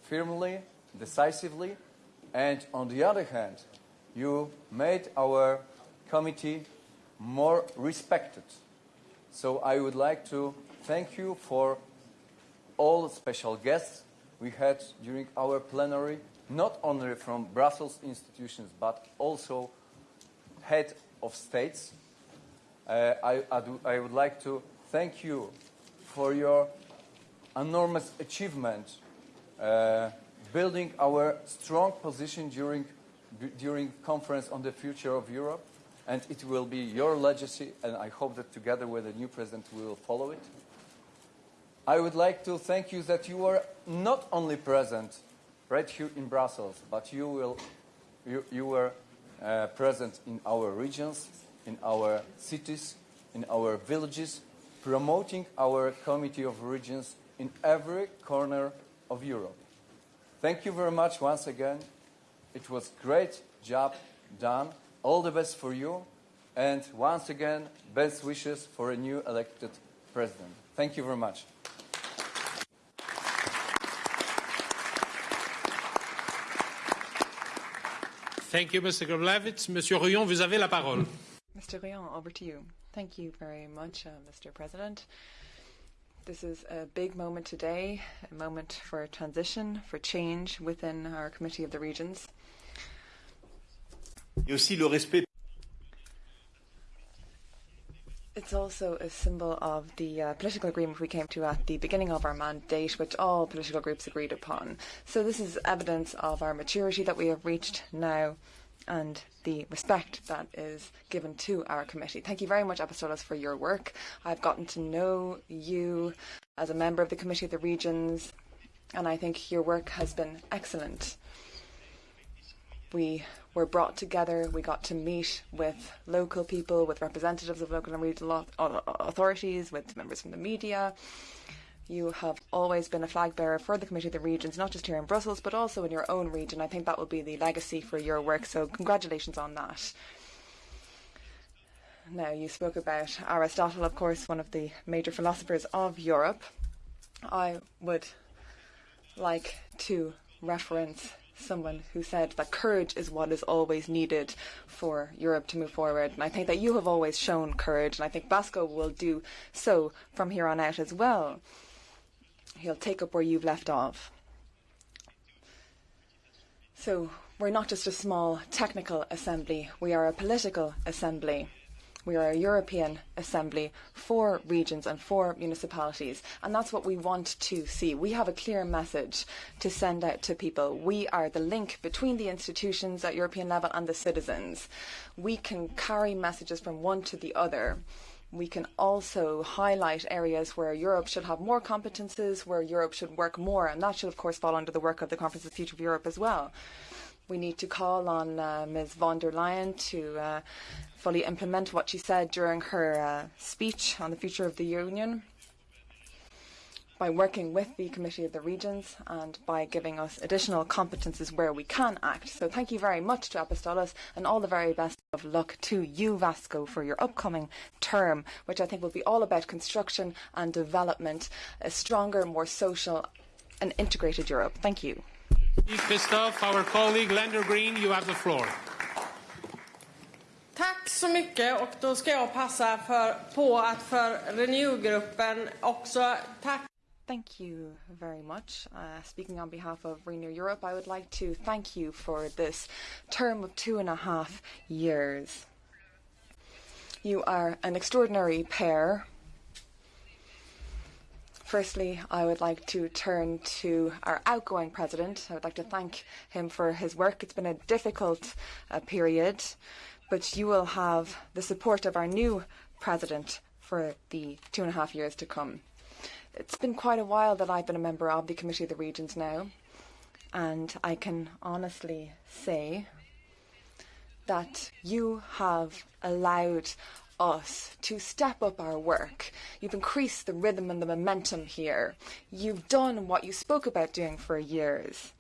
firmly, decisively, and on the other hand, you made our committee more respected. So I would like to thank you for all special guests we had during our plenary, not only from Brussels institutions, but also head of states. Uh, I, I, do, I would like to thank you for your enormous achievement uh, building our strong position during, during conference on the future of Europe. And it will be your legacy, and I hope that together with the new president we will follow it. I would like to thank you that you were not only present right here in Brussels, but you, will, you, you were uh, present in our regions, in our cities, in our villages, promoting our Committee of Regions in every corner of Europe. Thank you very much once again. It was a great job done. All the best for you. And once again, best wishes for a new elected president. Thank you very much. Thank you, Mr. Geblewicz. Monsieur Rouillon, vous avez la parole. Mr. Rouillon, over to you. Thank you very much, uh, Mr. President. This is a big moment today, a moment for transition, for change within our Committee of the Regions. Aussi le respect It's also a symbol of the uh, political agreement we came to at the beginning of our mandate, which all political groups agreed upon. So this is evidence of our maturity that we have reached now and the respect that is given to our committee. Thank you very much, Apostolos, for your work. I've gotten to know you as a member of the Committee of the Regions, and I think your work has been excellent. We were brought together. We got to meet with local people, with representatives of local and regional authorities, with members from the media. You have always been a flag bearer for the Committee of the Regions, not just here in Brussels, but also in your own region. I think that will be the legacy for your work, so congratulations on that. Now, you spoke about Aristotle, of course, one of the major philosophers of Europe. I would like to reference someone who said that courage is what is always needed for Europe to move forward. And I think that you have always shown courage, and I think Vasco will do so from here on out as well. He'll take up where you've left off. So we're not just a small technical assembly, we are a political assembly. We are a European assembly for regions and for municipalities, and that's what we want to see. We have a clear message to send out to people. We are the link between the institutions at European level and the citizens. We can carry messages from one to the other. We can also highlight areas where Europe should have more competences, where Europe should work more, and that should, of course, fall under the work of the Conference of the Future of Europe as well. We need to call on uh, Ms. von der Leyen to uh, fully implement what she said during her uh, speech on the future of the Union by working with the Committee of the Regions and by giving us additional competences where we can act. So thank you very much to Apostolos and all the very best of luck to you, Vasco, for your upcoming term, which I think will be all about construction and development, a stronger, more social and integrated Europe. Thank you. Christoph, our colleague, Landergren, you have the floor. Tack så mycket och då ska jag passa för, på att för Renew-gruppen också tack Thank you very much. Uh, speaking on behalf of Renew Europe, I would like to thank you for this term of two and a half years. You are an extraordinary pair. Firstly, I would like to turn to our outgoing president. I would like to thank him for his work. It's been a difficult uh, period but you will have the support of our new president for the two and a half years to come. It's been quite a while that I've been a member of the Committee of the Regions now, and I can honestly say that you have allowed us to step up our work. You've increased the rhythm and the momentum here. You've done what you spoke about doing for years.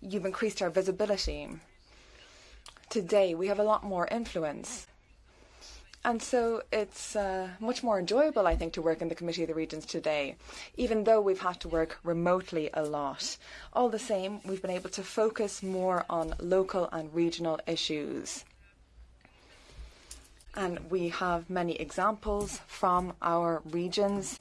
You've increased our visibility today we have a lot more influence. And so it's uh, much more enjoyable, I think, to work in the Committee of the Regions today, even though we've had to work remotely a lot. All the same, we've been able to focus more on local and regional issues. And we have many examples from our regions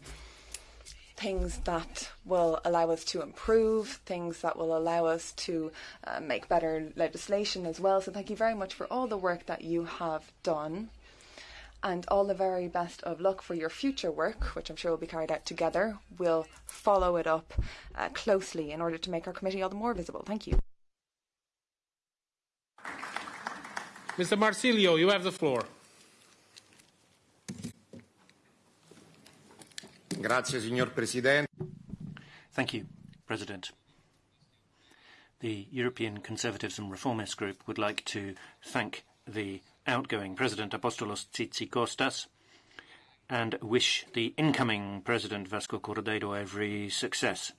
things that will allow us to improve, things that will allow us to uh, make better legislation as well. So thank you very much for all the work that you have done. And all the very best of luck for your future work, which I'm sure will be carried out together. We'll follow it up uh, closely in order to make our committee all the more visible. Thank you. Mr. Marsilio, you have the floor. Grazie, signor Presidente. Thank you, President. The European Conservatives and Reformists Group would like to thank the outgoing President Apostolos Tzitzikostas and wish the incoming President Vasco Cordeiro every success.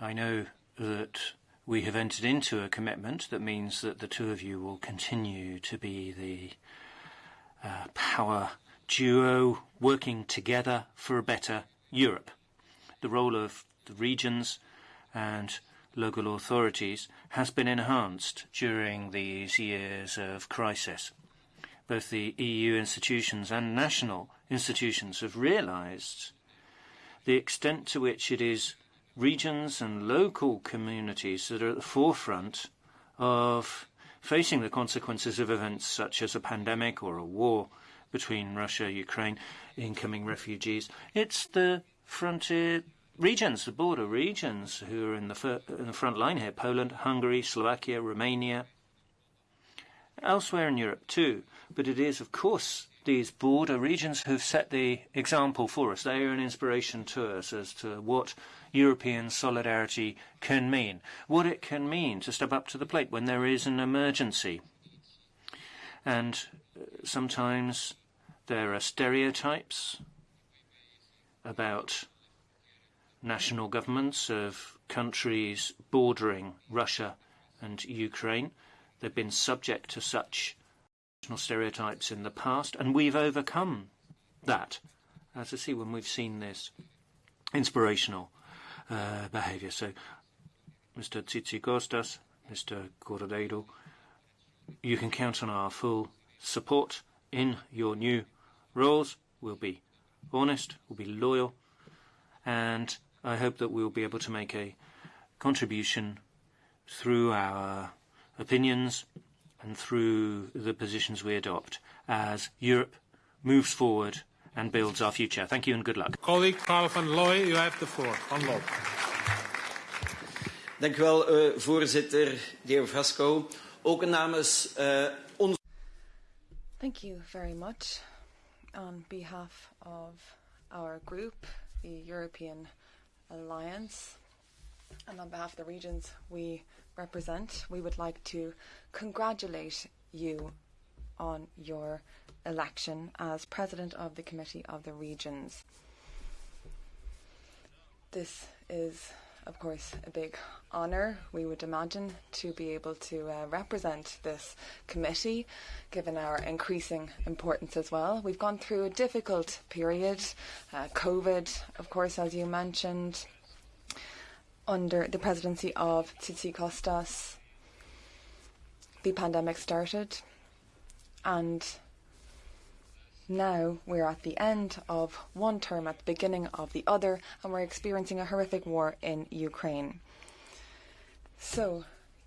I know that we have entered into a commitment that means that the two of you will continue to be the uh, power duo working together for a better Europe. The role of the regions and local authorities has been enhanced during these years of crisis. Both the EU institutions and national institutions have realised the extent to which it is regions and local communities that are at the forefront of facing the consequences of events such as a pandemic or a war between Russia, Ukraine, incoming refugees. It's the frontier regions, the border regions, who are in the, in the front line here Poland, Hungary, Slovakia, Romania, elsewhere in Europe too. But it is, of course, these border regions who've set the example for us. They are an inspiration to us as to what European solidarity can mean, what it can mean to step up to the plate when there is an emergency. And uh, sometimes there are stereotypes about national governments of countries bordering Russia and Ukraine. They've been subject to such national stereotypes in the past, and we've overcome that, as I see when we've seen this inspirational uh, behaviour. So, Mr. Tzitzikostas, Mr. Cordeiro, you can count on our full support in your new roles. We'll be honest, we'll be loyal, and I hope that we'll be able to make a contribution through our opinions and through the positions we adopt as Europe moves forward and builds our future. Thank you and good luck. Colleague Paul van Looy, you have the floor. Van Looy. Dank u wel, uh, voorzitter, de heer Vasco. Ook namens uh, ons... Thank you very much. On behalf of our group, the European Alliance, and on behalf of the regions we represent, we would like to congratulate you on your election as President of the Committee of the Regions. This is, of course, a big honour, we would imagine, to be able to uh, represent this committee, given our increasing importance as well. We've gone through a difficult period, uh, COVID, of course, as you mentioned, under the presidency of Tzitzikostas. The pandemic started, and now we're at the end of one term, at the beginning of the other, and we're experiencing a horrific war in Ukraine. So,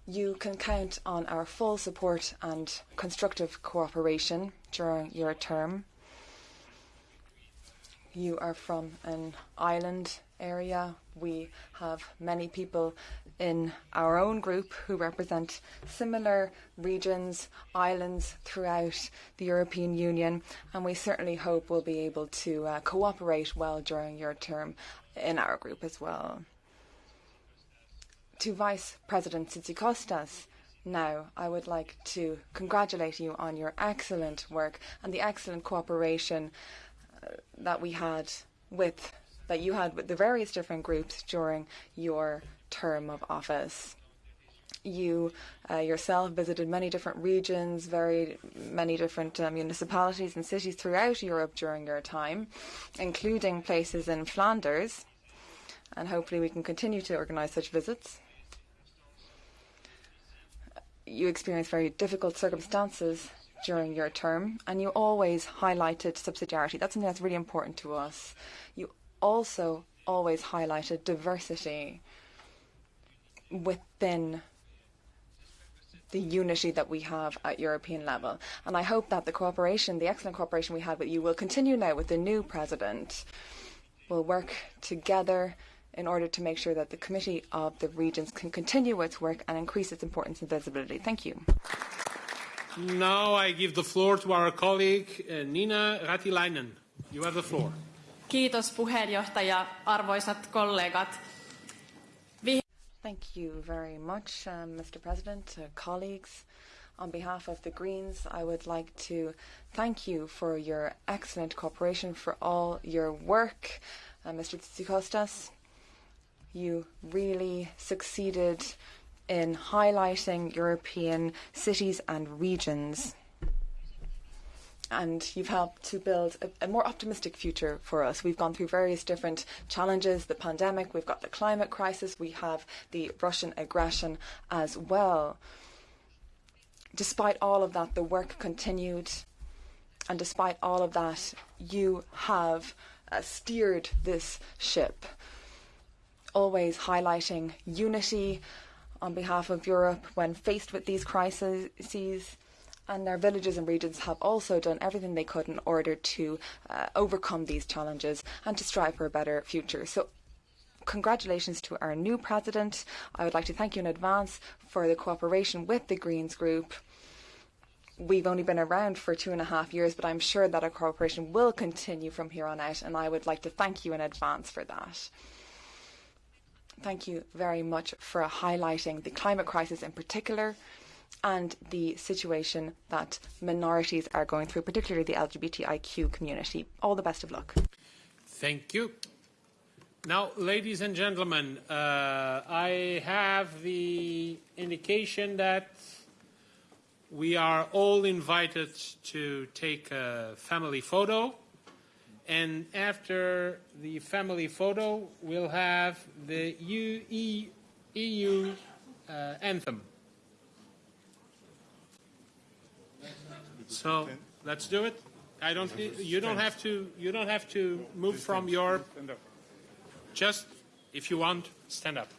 you can count on our full support and constructive cooperation during your term. You are from an island area. We have many people in our own group who represent similar regions, islands throughout the European Union, and we certainly hope we'll be able to uh, cooperate well during your term in our group as well. To Vice President Tzitzikostas, now, I would like to congratulate you on your excellent work and the excellent cooperation uh, that we had with that you had with the various different groups during your term of office. You uh, yourself visited many different regions, very many different uh, municipalities and cities throughout Europe during your time, including places in Flanders, and hopefully we can continue to organise such visits. You experienced very difficult circumstances during your term, and you always highlighted subsidiarity. That's something that's really important to us. You also always highlighted diversity within the unity that we have at European level. And I hope that the cooperation, the excellent cooperation we had with you, will continue now with the new president. We'll work together in order to make sure that the Committee of the Regions can continue its work and increase its importance and visibility. Thank you. Now I give the floor to our colleague uh, Nina Ratilainen. You have the floor. Kiitos puheenjohtaja, arvoisat kollegat. Thank you very much, um, Mr. President, uh, colleagues. On behalf of the Greens, I would like to thank you for your excellent cooperation, for all your work. Uh, Mr. Tsikostas, you really succeeded in highlighting European cities and regions and you've helped to build a, a, more optimistic future for us. We've gone through various different challenges the pandemic, we've got the climate crisis, we have the Russian aggression as well. Despite all of that, the work continued, and despite all of that, you have uh, steered this ship, always highlighting unity on behalf of Europe when faced with these crises and our villages and regions have also done everything they could in order to uh, overcome these challenges and to strive for a better future. So congratulations to our new president. I would like to thank you in advance for the cooperation with the Greens Group. We've only been around for two and a half years, but I'm sure that our cooperation will continue from here on out, and I would like to thank you in advance for that. Thank you very much for highlighting the climate crisis in particular and the situation that minorities are going through, particularly the LGBTIQ community. All the best of luck. Thank you. Now, ladies and gentlemen, uh, I have the indication that we are all invited to take a family photo. And after the family photo, we'll have the UE, EU uh, anthem. So let's do it. I don't. You don't have to. You don't have to move from your. Just if you want, stand up.